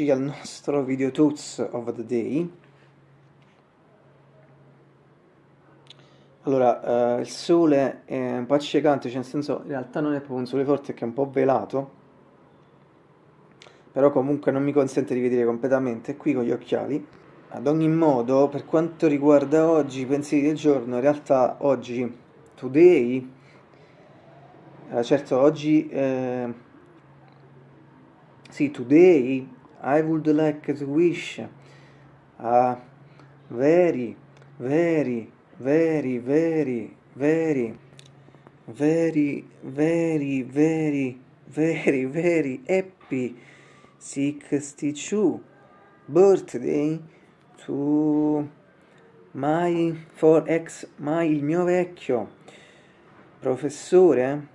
Eccoci al nostro video tools of the day. Allora, eh, il sole è un po' accecante, cioè nel senso in realtà non è proprio un sole forte, che è un po' velato, però comunque non mi consente di vedere completamente, qui con gli occhiali. Ad ogni modo, per quanto riguarda oggi, i pensieri del giorno, in realtà oggi, today, eh, certo oggi... Eh, See, today I would like to wish a very, very, very, very, very, very, very, very, very, very happy 62 birthday to my for ex my il mio vecchio professore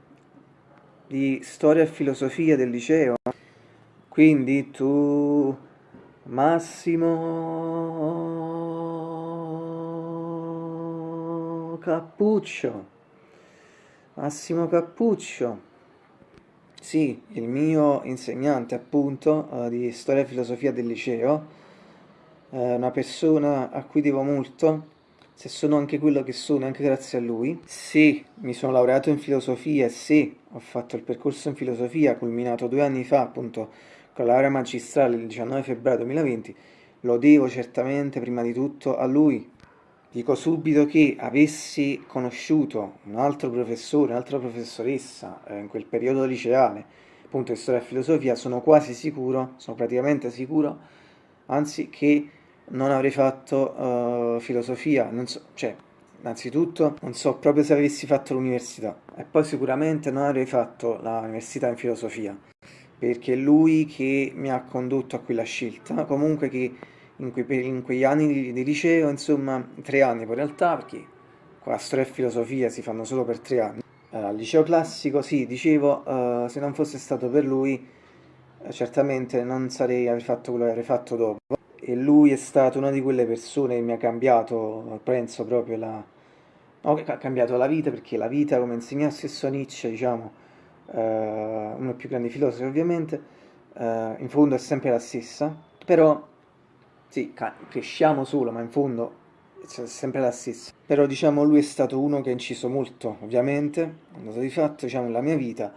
di storia e filosofia del liceo quindi tu, Massimo Cappuccio, Massimo Cappuccio, sì, il mio insegnante appunto uh, di storia e filosofia del liceo, uh, una persona a cui devo molto, se sono anche quello che sono, anche grazie a lui. Sì, mi sono laureato in filosofia, sì, ho fatto il percorso in filosofia, culminato due anni fa appunto con la laurea magistrale il 19 febbraio 2020, lo devo certamente prima di tutto a lui. Dico subito che avessi conosciuto un altro professore, un'altra professoressa eh, in quel periodo liceale, appunto di storia e filosofia, sono quasi sicuro, sono praticamente sicuro, anzi che non avrei fatto uh, filosofia, non so, cioè, innanzitutto non so proprio se avessi fatto l'università e poi sicuramente non avrei fatto l'università in filosofia perché è lui che mi ha condotto a quella scelta, comunque che in, quei, in quegli anni di, liceo, insomma, tre anni poi in realtà, perché qua storia e filosofia si fanno solo per tre anni. Uh, al liceo classico, sì, dicevo, uh, se non fosse stato per lui, uh, certamente non sarei avrei fatto quello che avrei fatto dopo. E lui è stato una di quelle persone che mi ha cambiato, penso proprio la... No, ha cambiato la vita, perché la vita, come insegna stesso Nietzsche, diciamo, uh, uno dei più grandi filosofi ovviamente, uh, in fondo è sempre la stessa, però sì, cresciamo solo, ma in fondo è sempre la stessa. Però diciamo lui è stato uno che ha inciso molto, ovviamente, è andato di fatto, diciamo, nella mia vita.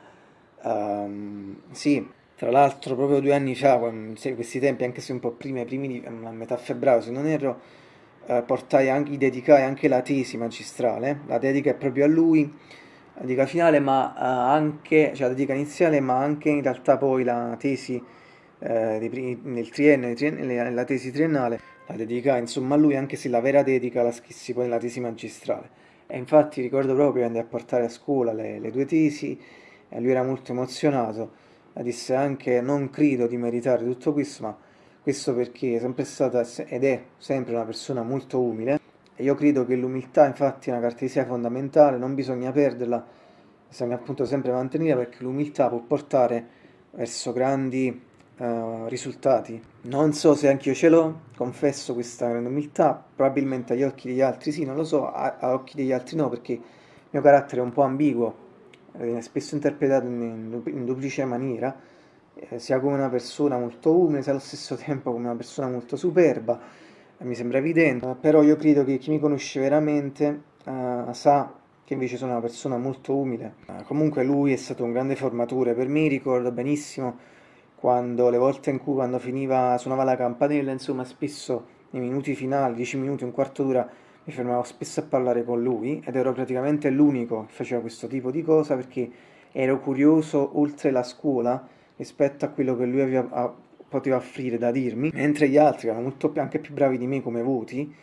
Um, sì, tra l'altro proprio due anni fa, quando, questi tempi, anche se un po' prima, primi di, a metà febbraio, se non erro, uh, portai anche, dedicai anche la tesi magistrale, la dedica è proprio a lui, la dedica finale, ma uh, anche, cioè la dedica iniziale, ma anche in realtà poi la tesi eh, nel triennio, triennio, la tesi triennale, la dedica insomma a lui, anche se la vera dedica la scrissi poi nella tesi magistrale. E infatti ricordo proprio che andai a portare a scuola le, le due tesi e lui era molto emozionato, disse anche non credo di meritare tutto questo, ma questo perché è sempre stata ed è sempre una persona molto umile e io credo che l'umiltà infatti è una caratteristica fondamentale, non bisogna perderla, bisogna appunto sempre mantenere perché l'umiltà può portare verso grandi uh, risultati. Non so se anche io ce l'ho, confesso questa grande umiltà, probabilmente agli occhi degli altri sì, non lo so, a, a occhi degli altri no perché il mio carattere è un po' ambiguo, viene spesso interpretato in, in duplice maniera, eh, sia come una persona molto umile, sia allo stesso tempo come una persona molto superba, mi sembra evidente, però io credo che chi mi conosce veramente uh, sa che invece sono una persona molto umile. Uh, comunque lui è stato un grande formatore, per me ricordo benissimo quando le volte in cui quando finiva, suonava la campanella, insomma spesso nei minuti finali, 10 minuti, un quarto d'ora, mi fermavo spesso a parlare con lui ed ero praticamente l'unico che faceva questo tipo di cosa perché ero curioso oltre la scuola rispetto a quello che lui aveva poteva offrire da dirmi, mentre gli altri erano molto anche più bravi di me come voti,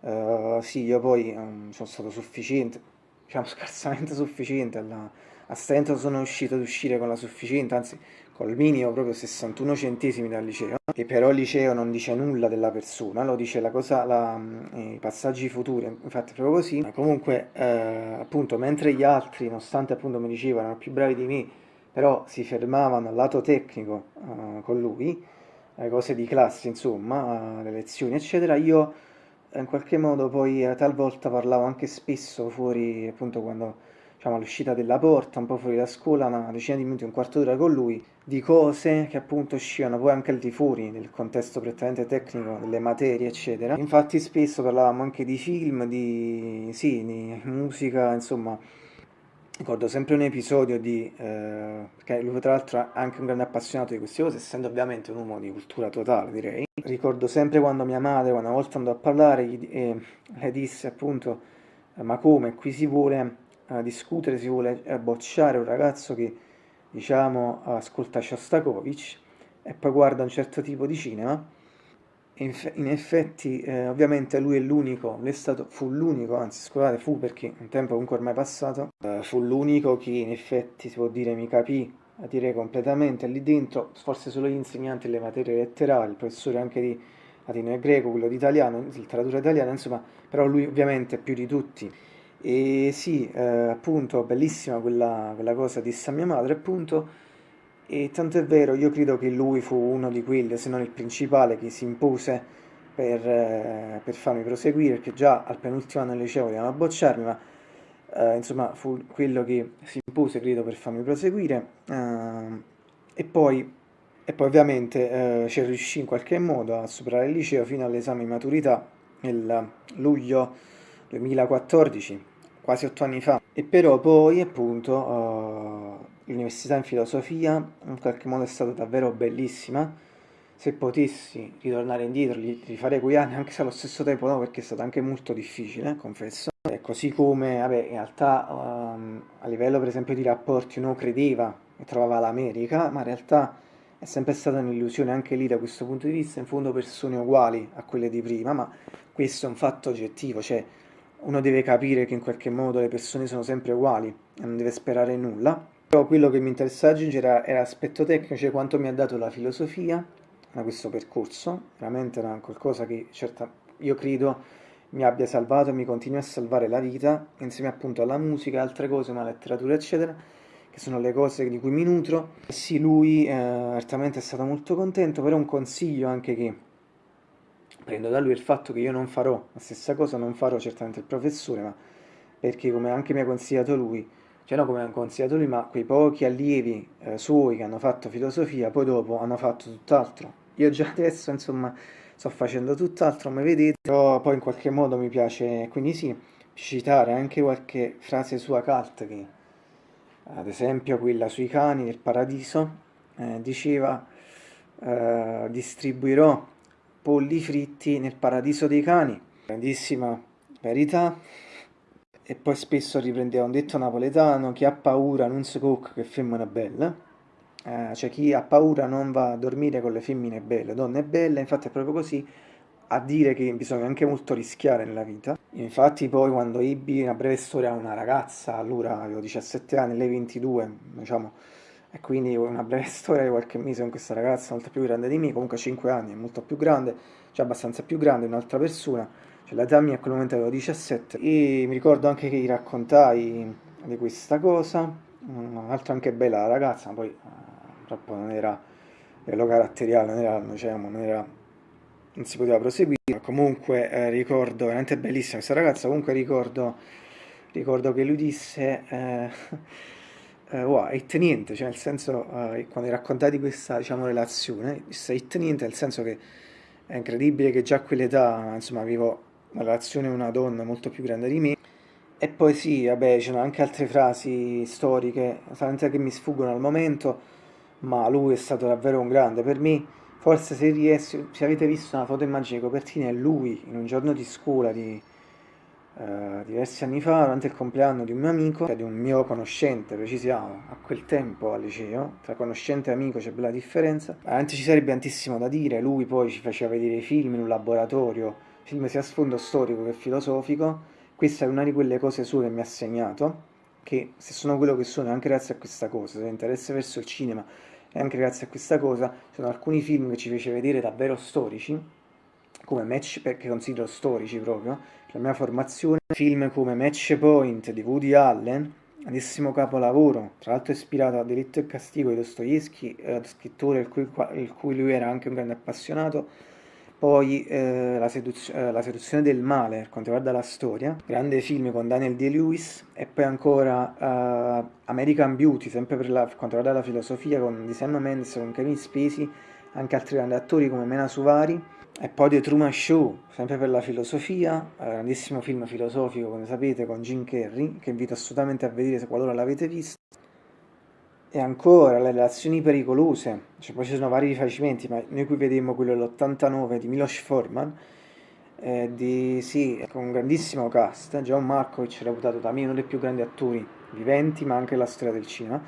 uh, sì, io poi um, sono stato sufficiente, diciamo scarsamente sufficiente, alla, a stento sono riuscito ad uscire con la sufficiente, anzi col minimo proprio 61 centesimi dal liceo, e però il liceo non dice nulla della persona, lo dice la cosa, la, mm, i passaggi futuri, infatti proprio così, ma comunque eh, appunto mentre gli altri, nonostante appunto mi dicevano erano più bravi di me, però si fermavano al lato tecnico uh, con lui, le cose di classe, insomma, le lezioni, eccetera, io in qualche modo poi eh, talvolta parlavo anche spesso fuori, appunto, quando diciamo, all'uscita della porta, un po' fuori da scuola, una decina di minuti, un quarto d'ora con lui, di cose che appunto uscivano poi anche al di fuori nel contesto prettamente tecnico delle materie, eccetera. Infatti spesso parlavamo anche di film, di, sì, di musica, insomma, ricordo sempre un episodio di, eh, perché lui tra l'altro è anche un grande appassionato di queste cose, essendo ovviamente un uomo di cultura totale, direi. Ricordo sempre quando mia madre, una volta andò a parlare, gli, eh, le disse appunto, eh, ma come, qui si vuole eh, discutere, si vuole eh, bocciare un ragazzo che, diciamo, ascolta Shostakovich e poi guarda un certo tipo di cinema, in effetti, eh, ovviamente lui è l'unico, lui è stato, fu l'unico, anzi scusate, fu perché un tempo comunque ormai passato, eh, fu l'unico che in effetti si può dire mi capì, a dire completamente lì dentro, forse solo gli insegnanti delle materie letterali, il professore anche di latino e greco, quello di italiano, letteratura italiana, insomma, però lui ovviamente più di tutti. E sì, eh, appunto, bellissima quella, quella cosa disse a mia madre, appunto, e tanto è vero, io credo che lui fu uno di quelli, se non il principale, che si impose per, eh, per farmi proseguire, perché già al penultimo anno del liceo volevano bocciarmi, ma eh, insomma fu quello che si impose, credo, per farmi proseguire. Eh, e, poi, e poi ovviamente eh, ci riuscì in qualche modo a superare il liceo fino all'esame di maturità nel luglio 2014, quasi otto anni fa. E però poi appunto eh, l'università in filosofia in qualche modo è stata davvero bellissima. Se potessi ritornare indietro, li rifarei quei anni, anche se allo stesso tempo no, perché è stato anche molto difficile, confesso. E così come, vabbè, in realtà um, a livello per esempio di rapporti uno credeva e trovava l'America, ma in realtà è sempre stata un'illusione anche lì da questo punto di vista, in fondo persone uguali a quelle di prima, ma questo è un fatto oggettivo, cioè uno deve capire che in qualche modo le persone sono sempre uguali e non deve sperare nulla. Però quello che mi interessava aggiungere era l'aspetto tecnico, cioè quanto mi ha dato la filosofia da questo percorso, veramente era qualcosa che certa, io credo mi abbia salvato e mi continui a salvare la vita, insieme appunto alla musica, altre cose, ma letteratura eccetera, che sono le cose di cui mi nutro. E sì, lui eh, certamente è stato molto contento, però un consiglio anche che prendo da lui è il fatto che io non farò la stessa cosa, non farò certamente il professore, ma perché come anche mi ha consigliato lui, cioè no come ha consigliato lui, ma quei pochi allievi eh, suoi che hanno fatto filosofia, poi dopo hanno fatto tutt'altro. Io già adesso, insomma, sto facendo tutt'altro, come vedete, però poi in qualche modo mi piace, quindi sì, citare anche qualche frase sua cult che, ad esempio quella sui cani del paradiso, eh, diceva eh, distribuirò polli fritti nel paradiso dei cani. Grandissima verità e poi spesso riprendeva un detto napoletano, chi ha paura non si cocca che femmina bella, eh, cioè chi ha paura non va a dormire con le femmine belle, donne belle, infatti è proprio così, a dire che bisogna anche molto rischiare nella vita. Infatti poi quando ebbi una breve storia una ragazza, allora avevo 17 anni, lei 22, diciamo, e quindi una breve storia di qualche mese con questa ragazza molto più grande di me, comunque 5 anni, è molto più grande, cioè abbastanza più grande, un'altra persona, cioè l'età mia a quel momento avevo 17 e mi ricordo anche che gli raccontai di questa cosa, un'altra anche bella ragazza, ma poi eh, purtroppo non era livello caratteriale, non era, diciamo, non era non si poteva proseguire. Comunque eh, ricordo, veramente bellissima questa ragazza, comunque ricordo, ricordo che lui disse, eh, eh, wow, it niente, cioè nel senso, eh, quando raccontai di questa diciamo, relazione, disse it niente, nel senso che è incredibile che già a quell'età, insomma, avevo una relazione con una donna molto più grande di me. E poi sì, vabbè, ci sono anche altre frasi storiche, solamente che mi sfuggono al momento, ma lui è stato davvero un grande. Per me, forse se, riesco, se avete visto una foto immagine copertina, è lui in un giorno di scuola di uh, diversi anni fa, durante il compleanno di un mio amico, cioè di un mio conoscente, precisiamo, a quel tempo al liceo, tra conoscente e amico c'è bella differenza. Veramente ci sarebbe tantissimo da dire, lui poi ci faceva vedere i film in un laboratorio, film sia a sfondo storico che filosofico, questa è una di quelle cose sue che mi ha segnato, che se sono quello che sono è anche grazie a questa cosa, se interesse verso il cinema e anche grazie a questa cosa, sono alcuni film che ci fece vedere davvero storici, come Match, perché considero storici proprio, la mia formazione, film come Match Point di Woody Allen, grandissimo capolavoro, tra l'altro ispirato a Delitto e Castigo di Dostoevsky, eh, scrittore il cui, il cui lui era anche un grande appassionato, poi eh, la, seduz eh, la, seduzione del male per quanto riguarda la storia, grande film con Daniel Day-Lewis, e poi ancora uh, American Beauty, sempre per, la, per, quanto riguarda la filosofia, con Sam Mendes, con Kevin Spacey, anche altri grandi attori come Mena Suvari, e poi The Truman Show, sempre per la filosofia, uh, grandissimo film filosofico, come sapete, con Jim Carrey, che invito assolutamente a vedere se qualora l'avete visto. E ancora le relazioni pericolose, cioè, poi ci sono vari rifacimenti, ma noi qui vediamo quello dell'89 di Milos Forman, eh, di, sì, con un grandissimo cast, John Markovic reputato da me uno dei più grandi attori viventi, ma anche la storia del cinema,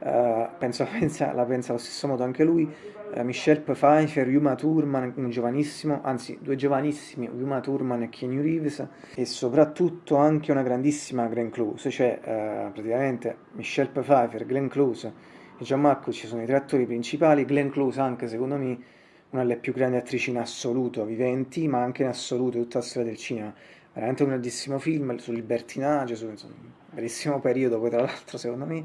uh, penso pensa, la pensa allo stesso modo anche lui, uh, Michelle Pfeiffer, Yuma Thurman, un giovanissimo, anzi due giovanissimi, Yuma Thurman e Keanu Reeves, e soprattutto anche una grandissima Glenn Close, cioè uh, praticamente Michelle Pfeiffer, Glenn Close e John Malkovich sono i tre attori principali, Glenn Close anche secondo me una delle più grandi attrici in assoluto, viventi, ma anche in assoluto tutta la storia del cinema. Veramente un grandissimo film sul libertinaggio, su insomma, un bellissimo periodo, poi tra l'altro secondo me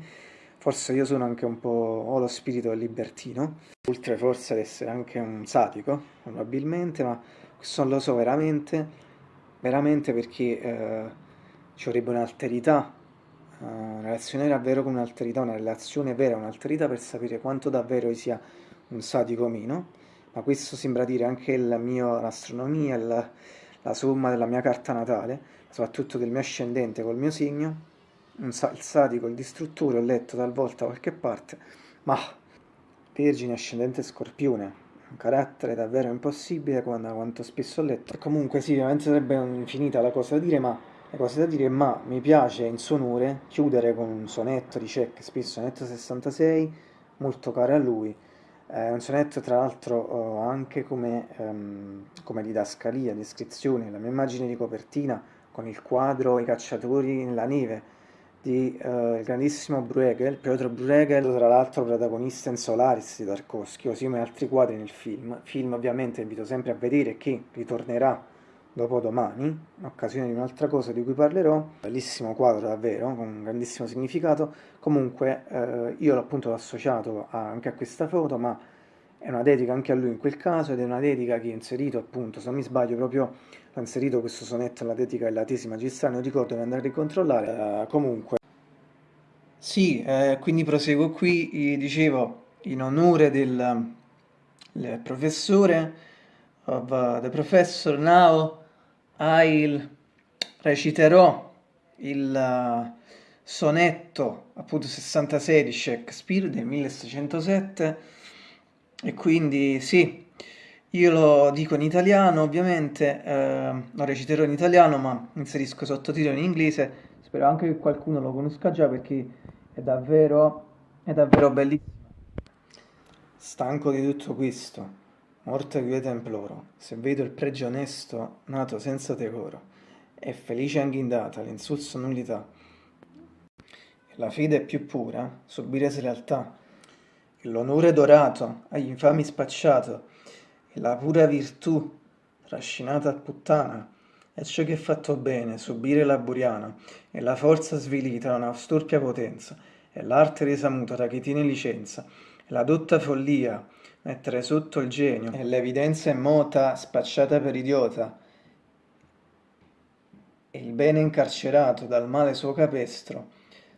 Forse io sono anche un po'... ho lo spirito libertino, oltre forse ad essere anche un sadico, probabilmente, ma questo non lo so veramente, veramente perché eh, ci vorrebbe un'alterità, uh, una relazione davvero con un'alterità, una relazione vera, un'alterità per sapere quanto davvero sia un sadico o meno, ma questo sembra dire anche la mia astronomia, la, la somma della mia carta natale, soprattutto del mio ascendente col mio segno, un il sadico, il distruttore, ho letto talvolta qualche parte, ma Vergine ascendente scorpione, un carattere davvero impossibile quando, quanto spesso ho letto. Comunque sì, ovviamente sarebbe infinita la cosa da dire, ma le cose da dire, ma mi piace in suo onore chiudere con un sonetto di Shakespeare, sonetto 66, molto caro a lui, è un sonetto tra l'altro anche come, um, come didascalia, descrizione, la mia immagine di copertina con il quadro I cacciatori nella neve, di uh, il grandissimo Bruegel, Piotr Bruegel, tra l'altro protagonista in Solaris di Tarkovsky, così come altri quadri nel film. Film ovviamente invito sempre a vedere che ritornerà dopo domani, in occasione di un'altra cosa di cui parlerò. Bellissimo quadro davvero, con un grandissimo significato. Comunque eh, io appunto associato a, anche a questa foto, ma è una dedica anche a lui in quel caso ed è una dedica che ho inserito appunto, se non mi sbaglio proprio ho inserito questo sonetto alla dedica della tesi magistrale, non ricordo di andare a ricontrollare, uh, comunque. Sì, eh, quindi proseguo qui, dicevo, in onore del, del professore, of uh, the professor, now I reciterò il uh, sonetto appunto 66 di Shakespeare del 1607 e quindi sì, io lo dico in italiano ovviamente, eh, lo reciterò in italiano ma inserisco sottotitoli in inglese, spero anche che qualcuno lo conosca già perché è davvero, è davvero bellissimo. Stanco di tutto questo, morte quieta imploro, se vedo il pregio onesto nato senza decoro, è felice anche in data l'insulso nullità. La fede è più pura, subire slealtà, l'onore dorato agli infami spacciato, e la pura virtù trascinata a puttana, è ciò che è fatto bene, subire la buriana, e la forza svilita da una storpia potenza, e l'arte resa muta da chi tiene licenza, e la dotta follia, mettere sotto il genio, e l'evidenza immota spacciata per idiota, e il bene incarcerato dal male suo capestro,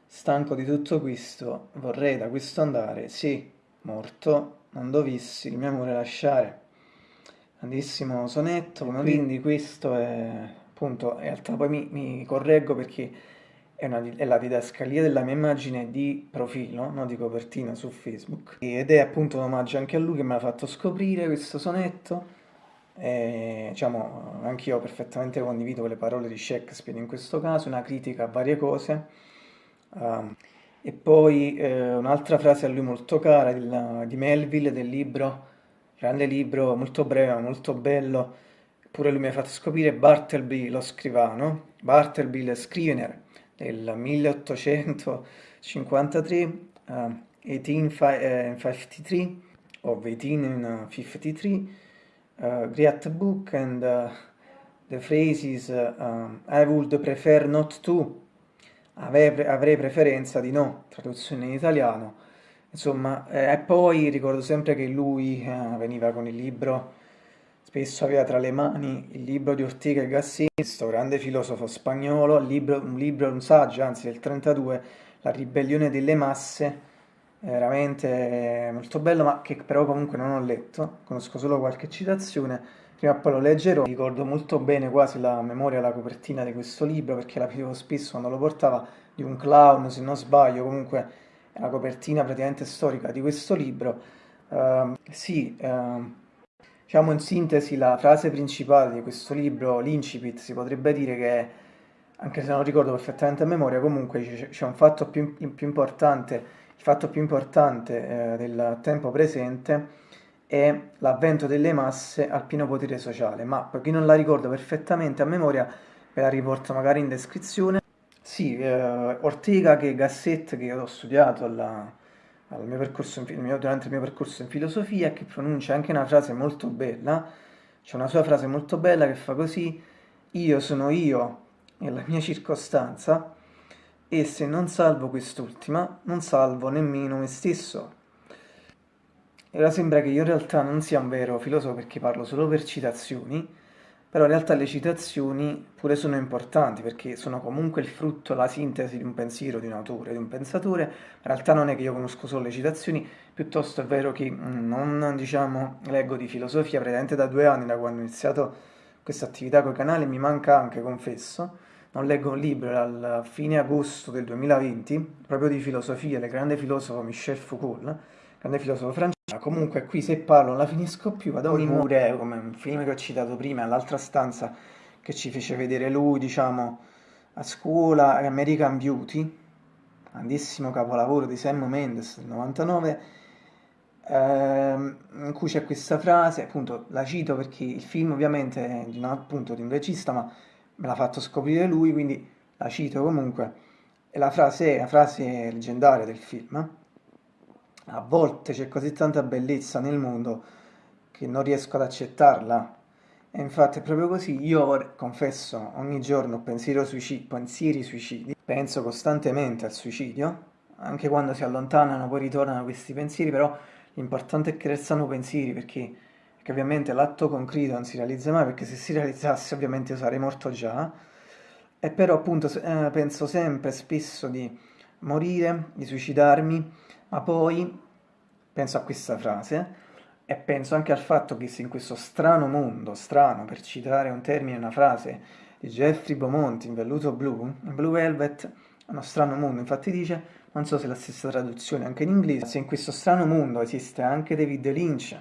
stanco di tutto questo, vorrei da questo andare, sì, morto, non dovissi il mio amore lasciare. Grandissimo sonetto, quindi questo è appunto, in realtà poi mi, mi correggo perché è, una, è, la didascalia della mia immagine di profilo, no, di copertina su Facebook, ed è appunto un omaggio anche a lui che mi ha fatto scoprire questo sonetto. E, diciamo, anch'io perfettamente condivido le parole di Shakespeare in questo caso, una critica a varie cose. Um, e poi eh, un'altra frase a lui molto cara di, di Melville del libro, grande libro, molto breve ma molto bello, pure lui mi ha fatto scoprire Bartleby lo scrivano, Bartleby lo scrivener del 1853, uh, 1853 o 1853, uh, great book and uh, the phrases uh, I would prefer not to avrei, preferenza di no, traduzione in italiano. Insomma, eh, e poi ricordo sempre che lui eh, veniva con il libro spesso aveva tra le mani il libro di Ortega e Gassetti, questo grande filosofo spagnolo, libro, un, libro, un saggio, anzi del 32, La ribellione delle masse, veramente molto bello, ma che però comunque non ho letto, conosco solo qualche citazione, prima o poi lo leggerò, ricordo molto bene quasi la memoria, la copertina di questo libro, perché la vedevo spesso quando lo portava, di un clown, se non sbaglio, comunque è la copertina praticamente storica di questo libro. Uh, sì, uh, Diciamo in sintesi la frase principale di questo libro, l'incipit, si potrebbe dire che, anche se non ricordo perfettamente a memoria, comunque c'è un fatto più, più, importante, il fatto più importante eh, del tempo presente è l'avvento delle masse al pieno potere sociale, ma per chi non la ricorda perfettamente a memoria ve la riporto magari in descrizione. Sì, eh, Ortega che Gasset che ho studiato alla mio percorso in, durante il mio percorso in filosofia che pronuncia anche una frase molto bella, c'è una sua frase molto bella che fa così, io sono io nella mia circostanza e se non salvo quest'ultima non salvo nemmeno me stesso. E ora sembra che io in realtà non sia un vero filosofo perché parlo solo per citazioni, però in realtà le citazioni pure sono importanti perché sono comunque il frutto, la sintesi di un pensiero, di un autore, di un pensatore, in realtà non è che io conosco solo le citazioni, piuttosto è vero che mm, non diciamo, leggo di filosofia praticamente da due anni, da quando ho iniziato questa attività con i canali, mi manca anche, confesso, non leggo un libro dal fine agosto del 2020, proprio di filosofia, del grande filosofo Michel Foucault, grande filosofo francese, Comunque qui se parlo non la finisco più, vado a Mure, come un film che ho citato prima, l'altra stanza che ci fece vedere lui, diciamo, a scuola, American Beauty, grandissimo capolavoro di Sam Mendes del 99, ehm, in cui c'è questa frase, appunto la cito perché il film ovviamente è di, un, appunto, di un regista, ma me l'ha fatto scoprire lui, quindi la cito comunque, e la frase è la frase leggendaria del film, a volte c'è così tanta bellezza nel mondo che non riesco ad accettarla. E infatti è proprio così. Io confesso ogni giorno suicidi, pensieri suicidi, penso costantemente al suicidio, anche quando si allontanano poi ritornano questi pensieri, però l'importante è che restano pensieri perché, perché ovviamente l'atto concreto non si realizza mai, perché se si realizzasse ovviamente io sarei morto già. E però appunto eh, penso sempre, spesso di morire, di suicidarmi, ma poi penso a questa frase e penso anche al fatto che se in questo strano mondo, strano per citare un termine, una frase di Jeffrey Beaumont in Velluto Blu, in Blue Velvet, uno strano mondo, infatti dice, non so se è la stessa traduzione anche in inglese, se in questo strano mondo esiste anche David Lynch,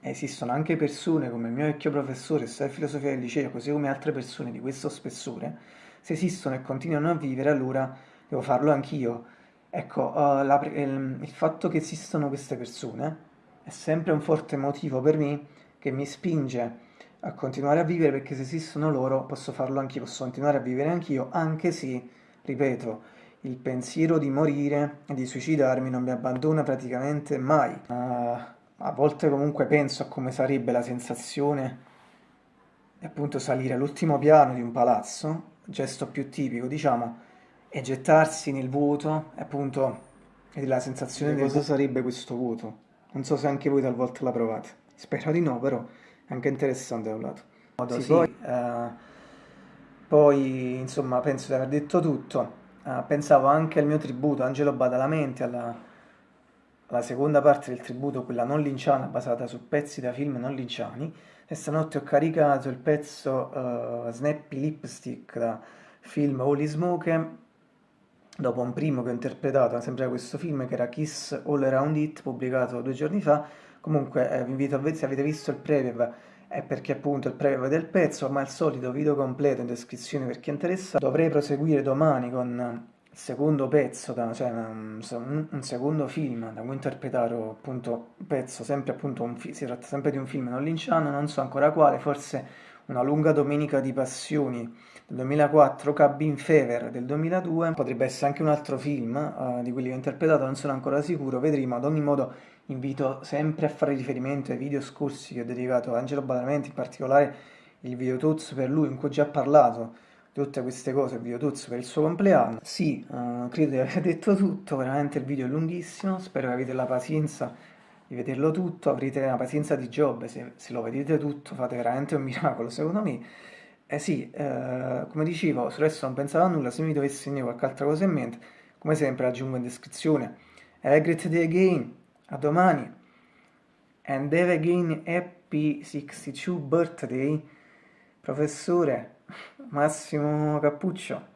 esistono anche persone come il mio vecchio professore, studia filosofia del liceo, così come altre persone di questo spessore, se esistono e continuano a vivere, allora devo farlo anch'io, Ecco, uh, la, il, il, fatto che esistano queste persone è sempre un forte motivo per me che mi spinge a continuare a vivere perché se esistono loro posso farlo anch'io, posso continuare a vivere anch'io, anche se, ripeto, il pensiero di morire e di suicidarmi non mi abbandona praticamente mai. Uh, a volte comunque penso a come sarebbe la sensazione di appunto salire all'ultimo piano di un palazzo, gesto più tipico, diciamo, e gettarsi nel vuoto, appunto, e la sensazione di cosa sarebbe questo vuoto. Non so se anche voi talvolta la provate. Spero di no, però è anche interessante da un lato. Sì, sì. Poi, uh, poi, insomma, penso di aver detto tutto. Uh, pensavo anche al mio tributo, Angelo Badalamenti, alla, alla seconda parte del tributo, quella non linciana, basata su pezzi da film non linciani. E stanotte ho caricato il pezzo uh, Snappy Lipstick da film Holy Smoke dopo un primo che ho interpretato sempre questo film che era Kiss All Around It pubblicato due giorni fa comunque eh, vi invito a vedere se avete visto il preview è perché appunto il preview del pezzo ma il solito video completo in descrizione per chi è interessato. Dovrei proseguire domani con il secondo pezzo da, cioè un, un, secondo film da cui interpretare appunto un pezzo sempre appunto un, si tratta sempre di un film non linciano non so ancora quale forse una lunga domenica di passioni del 2004, Cabin Fever del 2002, potrebbe essere anche un altro film uh, di quelli che ho interpretato, non sono ancora sicuro, vedremo, ad ogni modo invito sempre a fare riferimento ai video scorsi che ho dedicato a Angelo Badalamenti, in particolare il video Tuz per lui, in cui ho già parlato di tutte queste cose, il video Tuz per il suo compleanno. Sì, uh, credo di aver detto tutto, veramente il video è lunghissimo, spero che avete la pazienza di vederlo tutto, avrete la pazienza di Giobbe, se, se lo vedete tutto fate veramente un miracolo, secondo me. Eh sì, eh, come dicevo, su adesso non pensavo a nulla, se mi dovessi venire qualche altra cosa in mente, come sempre aggiungo in descrizione. Have a great day again, a domani, and have again happy 62 birthday, professore Massimo Cappuccio.